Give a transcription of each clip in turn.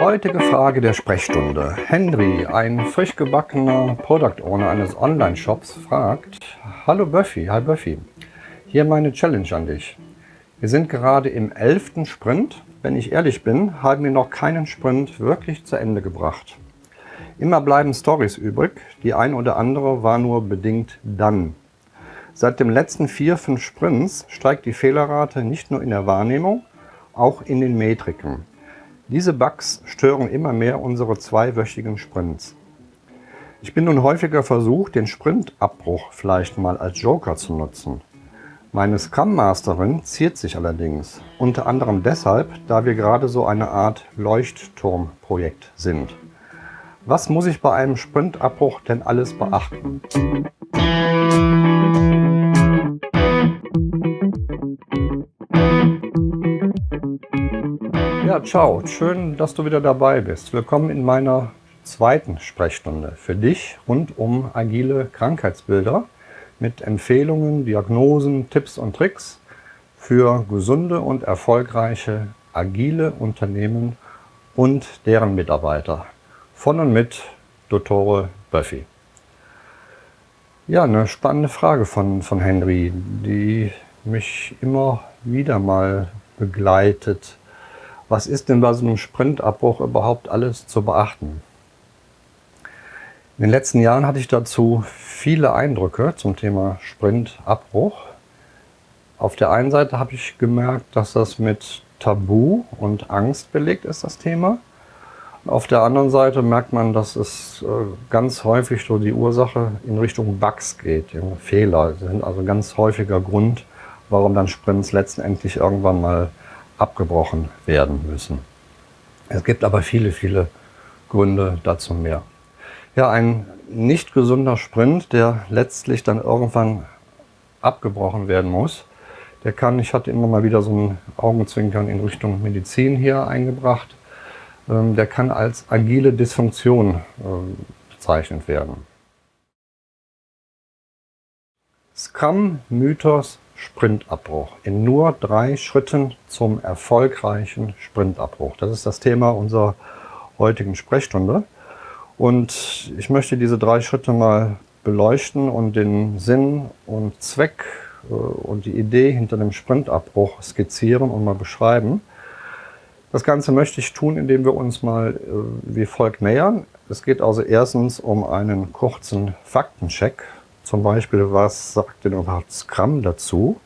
Heutige Frage der Sprechstunde. Henry, ein frisch gebackener Product Owner eines Online-Shops, fragt, Hallo Buffy, hi Buffy, hier meine Challenge an dich. Wir sind gerade im elften Sprint. Wenn ich ehrlich bin, haben wir noch keinen Sprint wirklich zu Ende gebracht. Immer bleiben Stories übrig, die ein oder andere war nur bedingt dann. Seit dem letzten vier, fünf Sprints steigt die Fehlerrate nicht nur in der Wahrnehmung, auch in den Metriken. Diese Bugs stören immer mehr unsere zweiwöchigen Sprints. Ich bin nun häufiger versucht, den Sprintabbruch vielleicht mal als Joker zu nutzen. Meine Scrum Masterin ziert sich allerdings, unter anderem deshalb, da wir gerade so eine Art Leuchtturmprojekt sind. Was muss ich bei einem Sprintabbruch denn alles beachten? Ja, ciao. Schön, dass du wieder dabei bist. Willkommen in meiner zweiten Sprechstunde für dich rund um agile Krankheitsbilder mit Empfehlungen, Diagnosen, Tipps und Tricks für gesunde und erfolgreiche agile Unternehmen und deren Mitarbeiter. Von und mit Dottore Buffy. Ja, eine spannende Frage von, von Henry, die mich immer wieder mal begleitet was ist denn bei so einem Sprintabbruch überhaupt alles zu beachten? In den letzten Jahren hatte ich dazu viele Eindrücke zum Thema Sprintabbruch. Auf der einen Seite habe ich gemerkt, dass das mit Tabu und Angst belegt ist, das Thema. Auf der anderen Seite merkt man, dass es äh, ganz häufig so die Ursache in Richtung Bugs geht, Fehler. Sind also ganz häufiger Grund, warum dann Sprints letztendlich irgendwann mal abgebrochen werden müssen. Es gibt aber viele, viele Gründe dazu mehr. Ja, ein nicht gesunder Sprint, der letztlich dann irgendwann abgebrochen werden muss, der kann, ich hatte immer mal wieder so ein Augenzwinkern in Richtung Medizin hier eingebracht, ähm, der kann als agile Dysfunktion ähm, bezeichnet werden. Scrum-Mythos Sprintabbruch. In nur drei Schritten zum erfolgreichen Sprintabbruch. Das ist das Thema unserer heutigen Sprechstunde. Und ich möchte diese drei Schritte mal beleuchten und den Sinn und Zweck äh, und die Idee hinter dem Sprintabbruch skizzieren und mal beschreiben. Das Ganze möchte ich tun, indem wir uns mal äh, wie folgt nähern. Es geht also erstens um einen kurzen Faktencheck zum Beispiel, was sagt denn überhaupt Scrum dazu?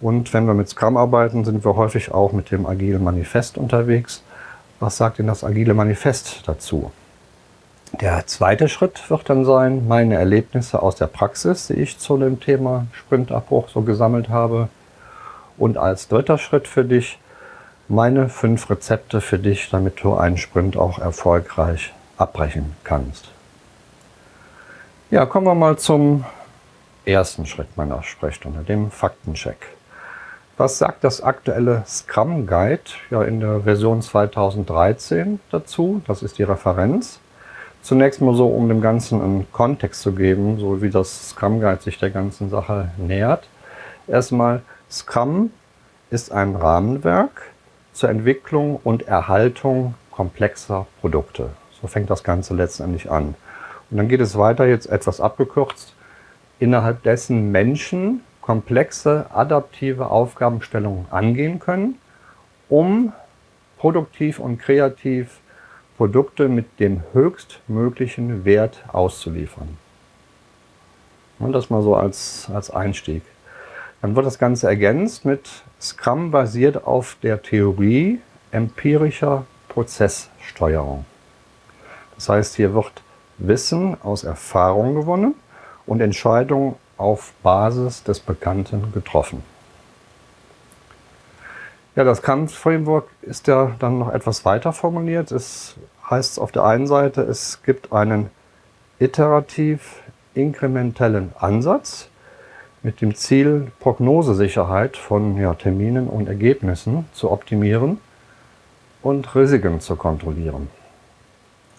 Und wenn wir mit Scrum arbeiten, sind wir häufig auch mit dem Agile Manifest unterwegs. Was sagt denn das Agile Manifest dazu? Der zweite Schritt wird dann sein, meine Erlebnisse aus der Praxis, die ich zu dem Thema Sprintabbruch so gesammelt habe. Und als dritter Schritt für dich, meine fünf Rezepte für dich, damit du einen Sprint auch erfolgreich abbrechen kannst. Ja, kommen wir mal zum ersten Schritt meiner Sprechstunde, dem Faktencheck. Was sagt das aktuelle Scrum Guide ja in der Version 2013 dazu? Das ist die Referenz. Zunächst mal so, um dem Ganzen einen Kontext zu geben, so wie das Scrum Guide sich der ganzen Sache nähert. Erstmal, Scrum ist ein Rahmenwerk zur Entwicklung und Erhaltung komplexer Produkte. So fängt das Ganze letztendlich an. Und dann geht es weiter, jetzt etwas abgekürzt, innerhalb dessen Menschen komplexe adaptive Aufgabenstellungen angehen können, um produktiv und kreativ Produkte mit dem höchstmöglichen Wert auszuliefern. Und das mal so als, als Einstieg. Dann wird das Ganze ergänzt mit Scrum basiert auf der Theorie empirischer Prozesssteuerung. Das heißt, hier wird Wissen aus Erfahrung gewonnen und Entscheidungen auf Basis des Bekannten getroffen. Ja, das Kant-Framework ist ja dann noch etwas weiter formuliert. Es heißt auf der einen Seite, es gibt einen iterativ inkrementellen Ansatz mit dem Ziel, Prognosesicherheit von ja, Terminen und Ergebnissen zu optimieren und Risiken zu kontrollieren.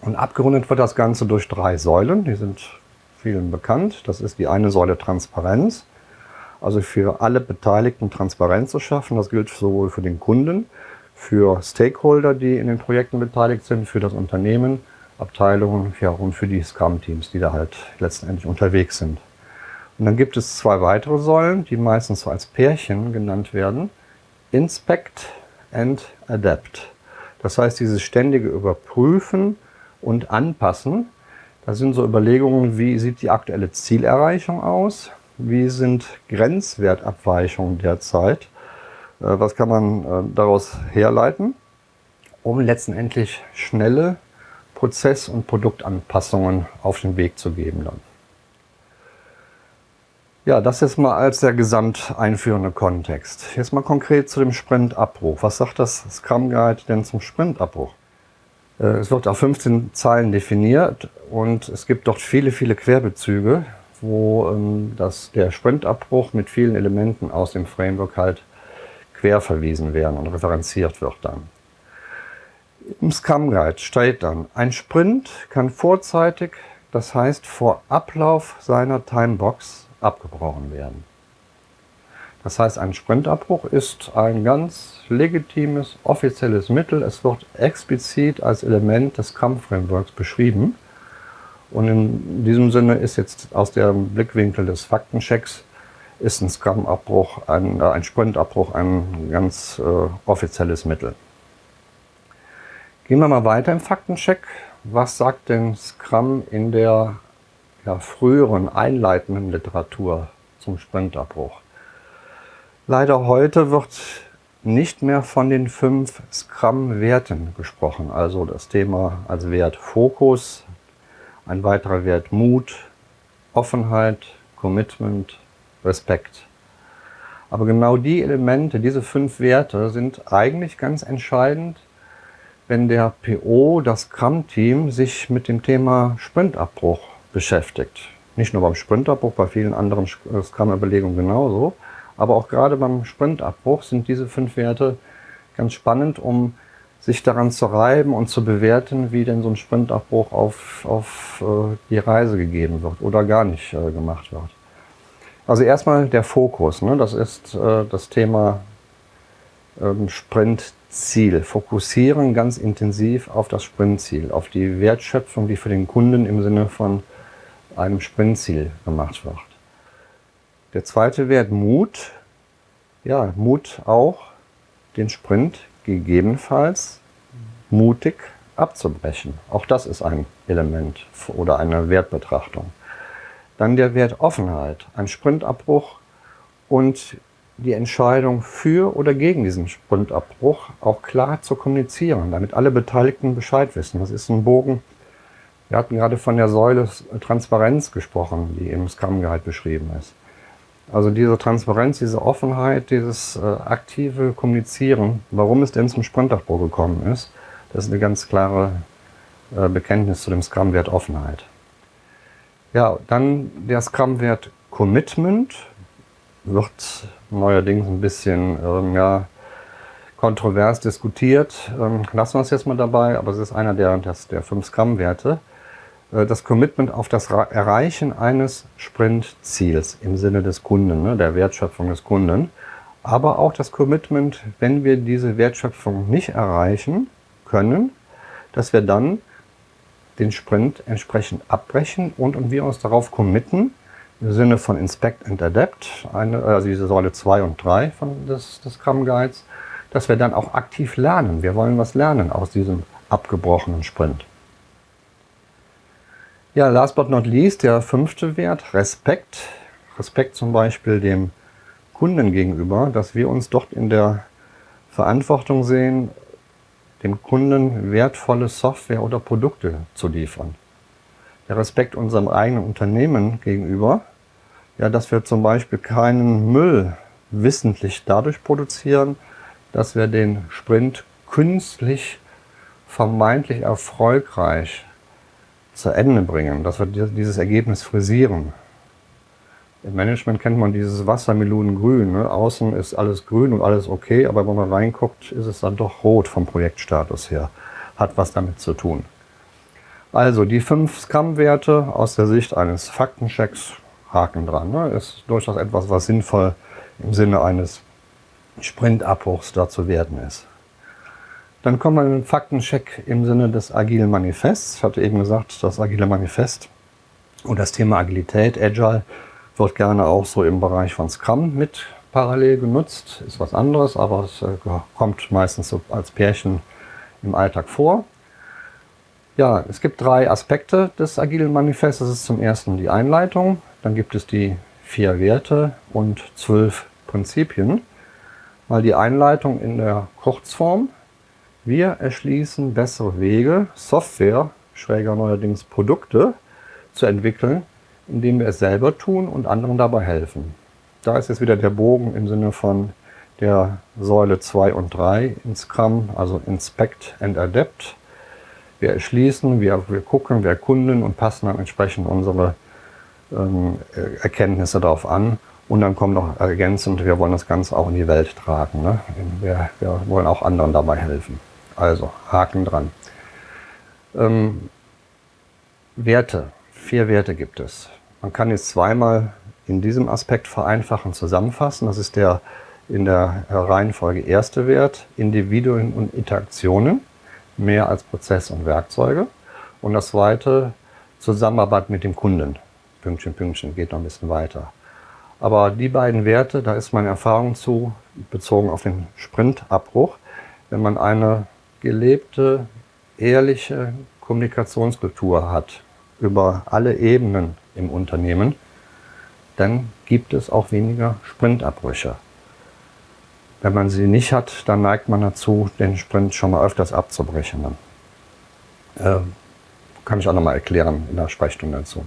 Und abgerundet wird das Ganze durch drei Säulen, die sind vielen bekannt. Das ist die eine Säule Transparenz, also für alle Beteiligten Transparenz zu schaffen. Das gilt sowohl für den Kunden, für Stakeholder, die in den Projekten beteiligt sind, für das Unternehmen, Abteilungen ja, und für die Scrum-Teams, die da halt letztendlich unterwegs sind. Und dann gibt es zwei weitere Säulen, die meistens so als Pärchen genannt werden. Inspect and Adapt. Das heißt, dieses ständige Überprüfen und Anpassen. Das sind so Überlegungen, wie sieht die aktuelle Zielerreichung aus? Wie sind Grenzwertabweichungen derzeit? Äh, was kann man äh, daraus herleiten, um letztendlich schnelle Prozess- und Produktanpassungen auf den Weg zu geben dann. Ja, das jetzt mal als der gesamt einführende Kontext. Jetzt mal konkret zu dem Sprintabbruch. Was sagt das Scrum Guide denn zum Sprintabbruch? Äh, es wird auf 15 Zeilen definiert und es gibt dort viele, viele Querbezüge, wo ähm, das, der Sprintabbruch mit vielen Elementen aus dem Framework halt quer verwiesen werden und referenziert wird dann. Im Scrum Guide steht dann, ein Sprint kann vorzeitig, das heißt vor Ablauf seiner Timebox, abgebrochen werden. Das heißt, ein Sprintabbruch ist ein ganz legitimes, offizielles Mittel. Es wird explizit als Element des Scrum-Frameworks beschrieben. Und in diesem Sinne ist jetzt aus dem Blickwinkel des Faktenchecks ist ein Scrum-Abbruch, ein, äh, ein Sprintabbruch ein ganz äh, offizielles Mittel. Gehen wir mal weiter im Faktencheck. Was sagt denn Scrum in der ja, früheren einleitenden Literatur zum Sprintabbruch? Leider heute wird nicht mehr von den fünf Scrum-Werten gesprochen. Also das Thema als Wert Fokus, ein weiterer Wert Mut, Offenheit, Commitment, Respekt. Aber genau die Elemente, diese fünf Werte sind eigentlich ganz entscheidend, wenn der PO, das Scrum-Team, sich mit dem Thema Sprintabbruch beschäftigt. Nicht nur beim Sprintabbruch, bei vielen anderen Scrum-Überlegungen genauso. Aber auch gerade beim Sprintabbruch sind diese fünf Werte ganz spannend, um sich daran zu reiben und zu bewerten, wie denn so ein Sprintabbruch auf, auf äh, die Reise gegeben wird oder gar nicht äh, gemacht wird. Also erstmal der Fokus, ne? das ist äh, das Thema ähm, Sprintziel. Fokussieren ganz intensiv auf das Sprintziel, auf die Wertschöpfung, die für den Kunden im Sinne von einem Sprintziel gemacht wird. Der zweite Wert Mut. Ja, Mut auch, den Sprint gegebenenfalls mutig abzubrechen. Auch das ist ein Element oder eine Wertbetrachtung. Dann der Wert Offenheit, ein Sprintabbruch und die Entscheidung für oder gegen diesen Sprintabbruch auch klar zu kommunizieren, damit alle Beteiligten Bescheid wissen. Das ist ein Bogen. Wir hatten gerade von der Säule Transparenz gesprochen, die im Scrum Guide beschrieben ist. Also diese Transparenz, diese Offenheit, dieses äh, aktive Kommunizieren, warum es denn zum Sprintabbruch gekommen ist, das ist eine ganz klare äh, Bekenntnis zu dem Scrum-Wert Offenheit. Ja, dann der Scrum-Wert Commitment wird neuerdings ein bisschen ähm, ja, kontrovers diskutiert. Ähm, lassen wir es jetzt mal dabei, aber es ist einer der, das, der fünf Scrum-Werte. Äh, das Commitment auf das Erreichen eines Sprintziels im Sinne des Kunden, ne, der Wertschöpfung des Kunden. Aber auch das Commitment, wenn wir diese Wertschöpfung nicht erreichen können, dass wir dann den Sprint entsprechend abbrechen und, wir uns darauf committen, im Sinne von Inspect and Adapt, eine, also diese Säule 2 und 3 von des, des Scrum Guides, dass wir dann auch aktiv lernen. Wir wollen was lernen aus diesem abgebrochenen Sprint. Ja, last but not least, der fünfte Wert, Respekt. Respekt zum Beispiel dem Kunden gegenüber, dass wir uns dort in der Verantwortung sehen, dem Kunden wertvolle Software oder Produkte zu liefern. Der Respekt unserem eigenen Unternehmen gegenüber, ja, dass wir zum Beispiel keinen Müll wissentlich dadurch produzieren, dass wir den Sprint künstlich vermeintlich erfolgreich zu Ende bringen, dass wir dieses Ergebnis frisieren. Im Management kennt man dieses Wassermelonengrün. Ne? Außen ist alles grün und alles okay, aber wenn man reinguckt, ist es dann doch rot vom Projektstatus her. Hat was damit zu tun. Also die fünf Scrum-Werte aus der Sicht eines Faktenchecks, Haken dran. Ne? Ist durchaus etwas, was sinnvoll im Sinne eines Sprintabbruchs da zu werden ist. Dann kommen wir mit dem Faktencheck im Sinne des Agilen Manifests. Ich hatte eben gesagt, das Agile Manifest und das Thema Agilität, Agile, wird gerne auch so im Bereich von Scrum mit parallel genutzt. Ist was anderes, aber es äh, kommt meistens so als Pärchen im Alltag vor. Ja, es gibt drei Aspekte des Agilen Manifests. Das ist zum ersten die Einleitung, dann gibt es die vier Werte und zwölf Prinzipien. Mal die Einleitung in der Kurzform. Wir erschließen bessere Wege, Software, schräger neuerdings Produkte, zu entwickeln, indem wir es selber tun und anderen dabei helfen. Da ist jetzt wieder der Bogen im Sinne von der Säule 2 und 3 in Scrum, also Inspect and Adapt. Wir erschließen, wir, wir gucken, wir erkunden und passen dann entsprechend unsere ähm, Erkenntnisse darauf an. Und dann kommt noch ergänzend, wir wollen das Ganze auch in die Welt tragen. Ne? Wir, wir wollen auch anderen dabei helfen. Also Haken dran. Ähm, Werte. Vier Werte gibt es. Man kann jetzt zweimal in diesem Aspekt vereinfachen zusammenfassen. Das ist der in der Reihenfolge erste Wert, Individuen und Interaktionen, mehr als Prozess und Werkzeuge. Und das zweite, Zusammenarbeit mit dem Kunden. Pünktchen, Pünktchen, geht noch ein bisschen weiter. Aber die beiden Werte, da ist meine Erfahrung zu, bezogen auf den Sprintabbruch, wenn man eine gelebte, ehrliche Kommunikationskultur hat über alle Ebenen im Unternehmen, dann gibt es auch weniger Sprintabbrüche. Wenn man sie nicht hat, dann neigt man dazu, den Sprint schon mal öfters abzubrechen. Äh, kann ich auch nochmal erklären in der Sprechstunde dazu.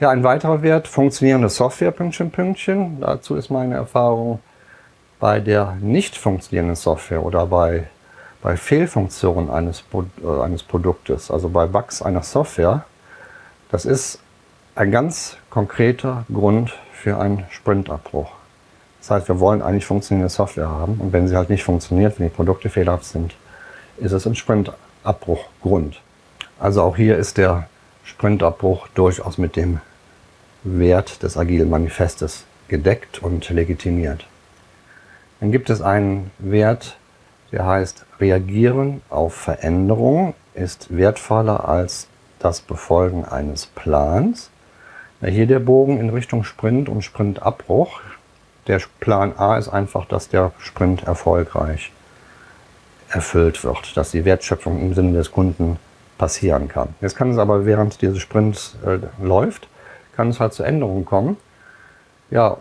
Ja, ein weiterer Wert, funktionierende Software, Pünktchen, Pünktchen. Dazu ist meine Erfahrung, bei der nicht funktionierenden Software oder bei bei Fehlfunktionen eines, äh, eines Produktes, also bei Bugs einer Software, das ist ein ganz konkreter Grund für einen Sprintabbruch. Das heißt, wir wollen eigentlich funktionierende Software haben und wenn sie halt nicht funktioniert, wenn die Produkte fehlerhaft sind, ist es ein Sprintabbruchgrund. Also auch hier ist der Sprintabbruch durchaus mit dem Wert des Agilen Manifestes gedeckt und legitimiert. Dann gibt es einen Wert, der heißt, reagieren auf Veränderung ist wertvoller als das Befolgen eines Plans. Hier der Bogen in Richtung Sprint und Sprintabbruch. Der Plan A ist einfach, dass der Sprint erfolgreich erfüllt wird, dass die Wertschöpfung im Sinne des Kunden passieren kann. Jetzt kann es aber, während dieses Sprints äh, läuft, kann es halt zu Änderungen kommen. Ja,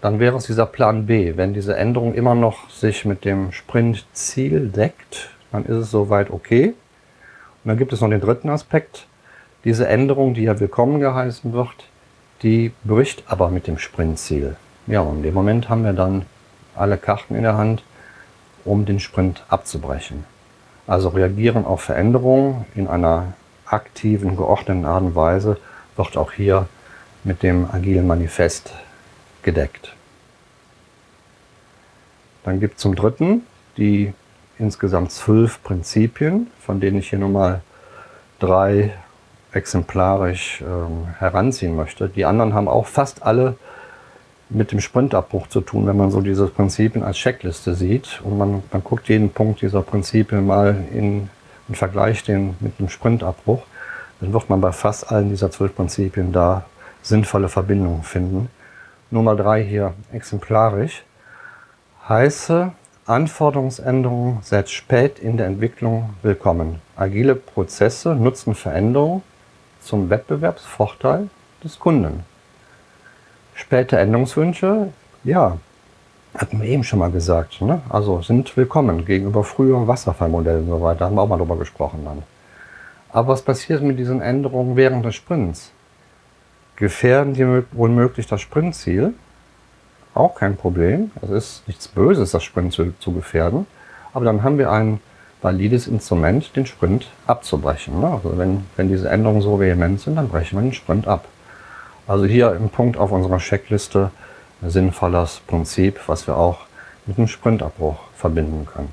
dann wäre es dieser Plan B. Wenn diese Änderung immer noch sich mit dem Sprintziel deckt, dann ist es soweit okay. Und dann gibt es noch den dritten Aspekt. Diese Änderung, die ja willkommen geheißen wird, die bricht aber mit dem Sprintziel. Ja, und in dem Moment haben wir dann alle Karten in der Hand, um den Sprint abzubrechen. Also reagieren auf Veränderungen in einer aktiven, geordneten Art und Weise wird auch hier mit dem agilen Manifest gedeckt. Dann gibt es zum dritten die insgesamt zwölf Prinzipien, von denen ich hier nur mal drei exemplarisch ähm, heranziehen möchte. Die anderen haben auch fast alle mit dem Sprintabbruch zu tun, wenn man so diese Prinzipien als Checkliste sieht und man, man guckt jeden Punkt dieser Prinzipien mal in, und vergleicht den mit dem Sprintabbruch, dann wird man bei fast allen dieser zwölf Prinzipien da sinnvolle Verbindungen finden. Nummer drei hier exemplarisch. Heiße Anforderungsänderungen seit spät in der Entwicklung willkommen. Agile Prozesse nutzen Veränderungen zum Wettbewerbsvorteil des Kunden. Späte Änderungswünsche, ja, hatten wir eben schon mal gesagt, ne? also sind willkommen gegenüber früheren Wasserfallmodellen und so weiter, haben wir auch mal drüber gesprochen dann. Aber was passiert mit diesen Änderungen während des Sprints? Gefährden die womöglich das Sprintziel. Auch kein Problem. Es ist nichts Böses, das Sprintziel zu gefährden. Aber dann haben wir ein valides Instrument, den Sprint abzubrechen. Ne? Also wenn, wenn diese Änderungen so vehement sind, dann brechen wir den Sprint ab. Also hier im Punkt auf unserer Checkliste ein sinnvolles Prinzip, was wir auch mit dem Sprintabbruch verbinden können.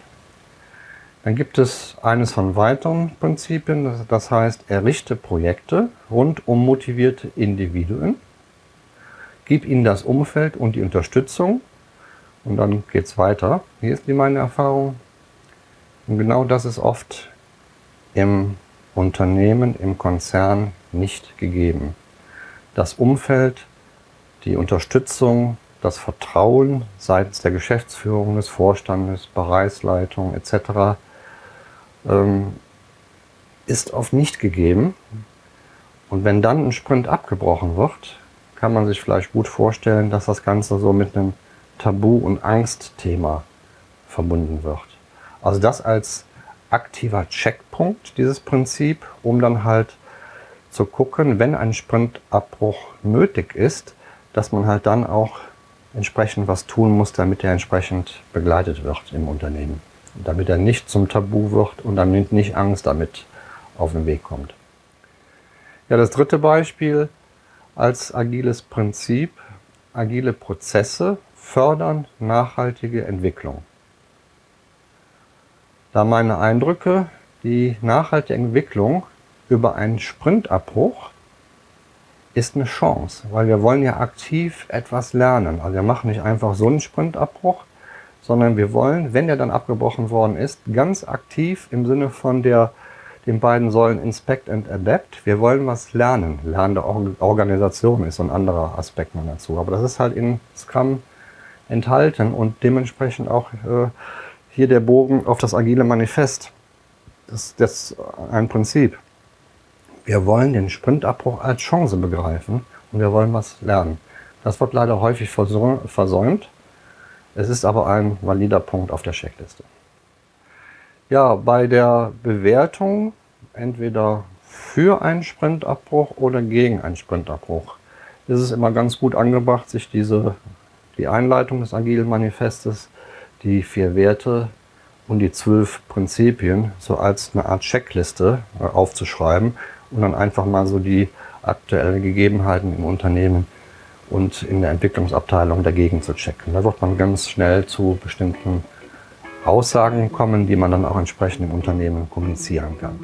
Dann gibt es eines von weiteren Prinzipien, das heißt, errichte Projekte rund um motivierte Individuen, gib ihnen das Umfeld und die Unterstützung und dann geht es weiter. Hier ist die meine Erfahrung. Und genau das ist oft im Unternehmen, im Konzern nicht gegeben. Das Umfeld, die Unterstützung, das Vertrauen seitens der Geschäftsführung, des Vorstandes, Bereichsleitung etc. Ähm, ist oft nicht gegeben. Und wenn dann ein Sprint abgebrochen wird, kann man sich vielleicht gut vorstellen, dass das Ganze so mit einem Tabu- und Angstthema verbunden wird. Also das als aktiver Checkpunkt, dieses Prinzip, um dann halt zu gucken, wenn ein Sprintabbruch nötig ist, dass man halt dann auch entsprechend was tun muss, damit er entsprechend begleitet wird im Unternehmen. Damit er nicht zum Tabu wird und damit nicht Angst damit auf den Weg kommt. Ja, das dritte Beispiel als agiles Prinzip, agile Prozesse fördern nachhaltige Entwicklung. Da meine Eindrücke, die nachhaltige Entwicklung über einen Sprintabbruch ist eine Chance, weil wir wollen ja aktiv etwas lernen. Also wir machen nicht einfach so einen Sprintabbruch, sondern wir wollen, wenn der dann abgebrochen worden ist, ganz aktiv im Sinne von der den beiden Säulen Inspect and Adapt. Wir wollen was lernen. Lernende Organisation ist ein anderer Aspekt noch dazu. Aber das ist halt in Scrum enthalten und dementsprechend auch äh, hier der Bogen auf das agile Manifest. Das, das ist ein Prinzip. Wir wollen den Sprintabbruch als Chance begreifen und wir wollen was lernen. Das wird leider häufig versäumt. Es ist aber ein valider Punkt auf der Checkliste. Ja, bei der Bewertung entweder für einen Sprintabbruch oder gegen einen Sprintabbruch ist es immer ganz gut angebracht, sich diese, die Einleitung des Agilen Manifestes, die vier Werte und die zwölf Prinzipien so als eine Art Checkliste äh, aufzuschreiben und dann einfach mal so die aktuellen Gegebenheiten im Unternehmen und in der Entwicklungsabteilung dagegen zu checken. Da wird man ganz schnell zu bestimmten Aussagen kommen, die man dann auch entsprechend im Unternehmen kommunizieren kann.